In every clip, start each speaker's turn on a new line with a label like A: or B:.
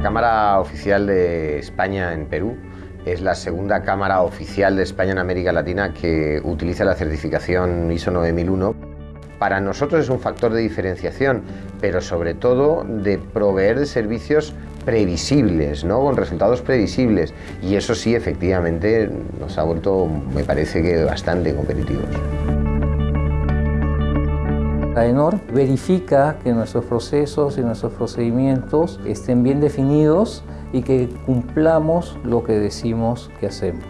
A: Cámara Oficial de España en Perú es la segunda cámara oficial de España en América Latina que utiliza la certificación ISO 9001. Para nosotros es un factor de diferenciación, pero sobre todo de proveer de servicios previsibles, ¿no? con resultados previsibles. Y eso sí, efectivamente, nos ha vuelto, me parece que bastante competitivos.
B: AENOR verifica que nuestros procesos y nuestros procedimientos estén bien definidos y que cumplamos lo que decimos que hacemos.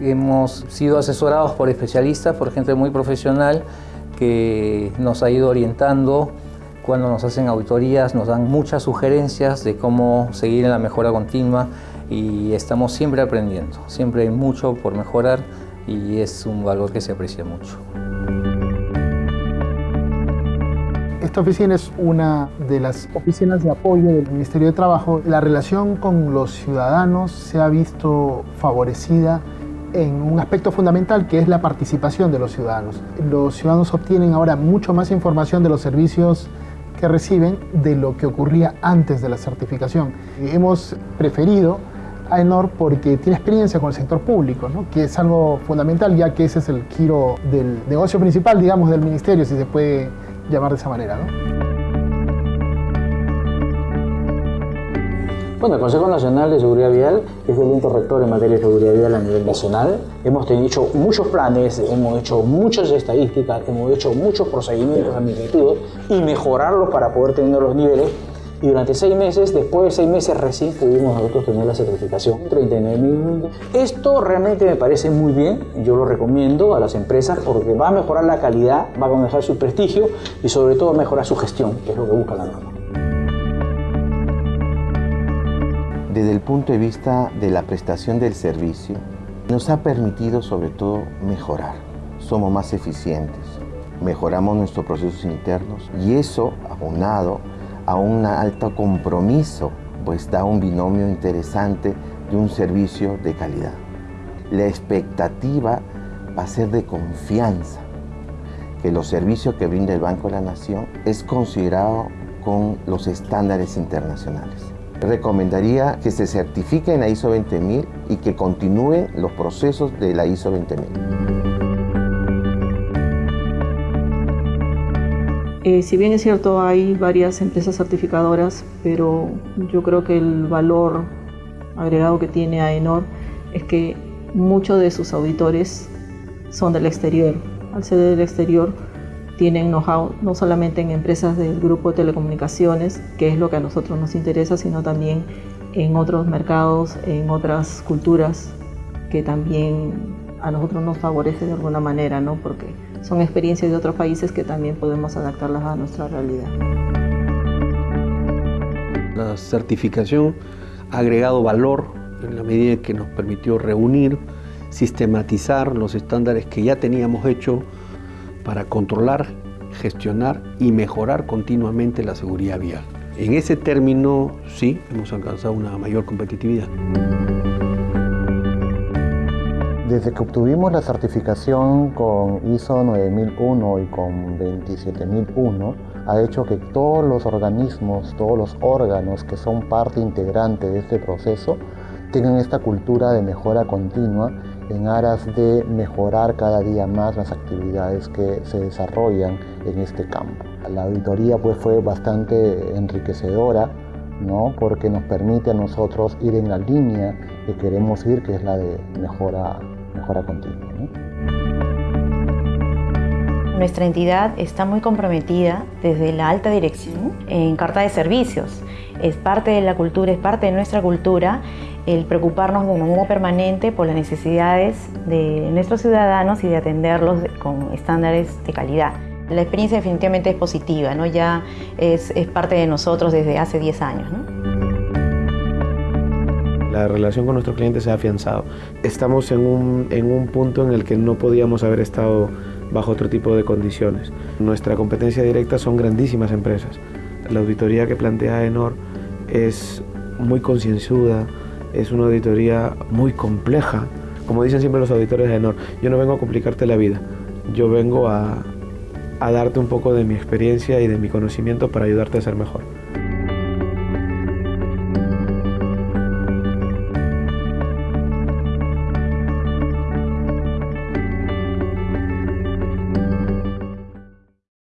B: Hemos sido asesorados por especialistas, por gente muy profesional que nos ha ido orientando cuando nos hacen auditorías, nos dan muchas sugerencias de cómo seguir en la mejora continua y estamos siempre aprendiendo, siempre hay mucho por mejorar y es un valor que se aprecia mucho.
C: Esta oficina es una de las oficinas de apoyo del Ministerio de Trabajo. La relación con los ciudadanos se ha visto favorecida en un aspecto fundamental que es la participación de los ciudadanos. Los ciudadanos obtienen ahora mucho más información de los servicios que reciben de lo que ocurría antes de la certificación. Hemos preferido a Enor porque tiene experiencia con el sector público, ¿no? que es algo fundamental ya que ese es el giro del negocio principal, digamos, del ministerio, si se puede llamar de esa manera. ¿no?
D: Bueno, el Consejo Nacional de Seguridad Vial es el ente rector en materia de seguridad vial a nivel nacional. Hemos hecho muchos planes, hemos hecho muchas estadísticas, hemos hecho muchos procedimientos administrativos y mejorarlos para poder tener los niveles y durante seis meses, después de seis meses recién pudimos nosotros tener la certificación 39.000. Esto realmente me parece muy bien, yo lo recomiendo a las empresas porque va a mejorar la calidad, va a mejorar su prestigio y sobre todo mejorar su gestión, que es lo que busca la norma.
E: Desde el punto de vista de la prestación del servicio, nos ha permitido sobre todo mejorar. Somos más eficientes, mejoramos nuestros procesos internos y eso, aunado a un alto compromiso, pues da un binomio interesante de un servicio de calidad. La expectativa va a ser de confianza, que los servicios que brinda el Banco de la Nación es considerado con los estándares internacionales. Recomendaría que se certifique en la ISO 20000 y que continúen los procesos de la ISO 20000.
F: Eh, si bien es cierto, hay varias empresas certificadoras, pero yo creo que el valor agregado que tiene AENOR es que muchos de sus auditores son del exterior. Al ser del exterior, tienen know-how no solamente en empresas del grupo de telecomunicaciones, que es lo que a nosotros nos interesa, sino también en otros mercados, en otras culturas, que también a nosotros nos favorece de alguna manera, ¿no? Porque son experiencias de otros países que también podemos adaptarlas a nuestra realidad.
G: La certificación ha agregado valor en la medida que nos permitió reunir, sistematizar los estándares que ya teníamos hecho para controlar, gestionar y mejorar continuamente la seguridad vial. En ese término, sí, hemos alcanzado una mayor competitividad.
H: Desde que obtuvimos la certificación con ISO 9001 y con 27001, ha hecho que todos los organismos, todos los órganos que son parte integrante de este proceso tengan esta cultura de mejora continua en aras de mejorar cada día más las actividades que se desarrollan en este campo. La auditoría pues, fue bastante enriquecedora ¿no? porque nos permite a nosotros ir en la línea que queremos ir, que es la de mejora mejora continua.
I: Nuestra entidad está muy comprometida desde la alta dirección en carta de servicios. Es parte de la cultura, es parte de nuestra cultura el preocuparnos de manera permanente por las necesidades de nuestros ciudadanos y de atenderlos con estándares de calidad. La experiencia definitivamente es positiva, ¿no? ya es, parte de nosotros desde hace 10 años. ¿no?
J: La relación con nuestro cliente se ha afianzado. Estamos en un, en un punto en el que no podíamos haber estado bajo otro tipo de condiciones. Nuestra competencia directa son grandísimas empresas. La auditoría que plantea Enor es muy concienzuda, es una auditoría muy compleja. Como dicen siempre los auditores de Enor, yo no vengo a complicarte la vida, yo vengo a, a darte un poco de mi experiencia y de mi conocimiento para ayudarte a ser mejor.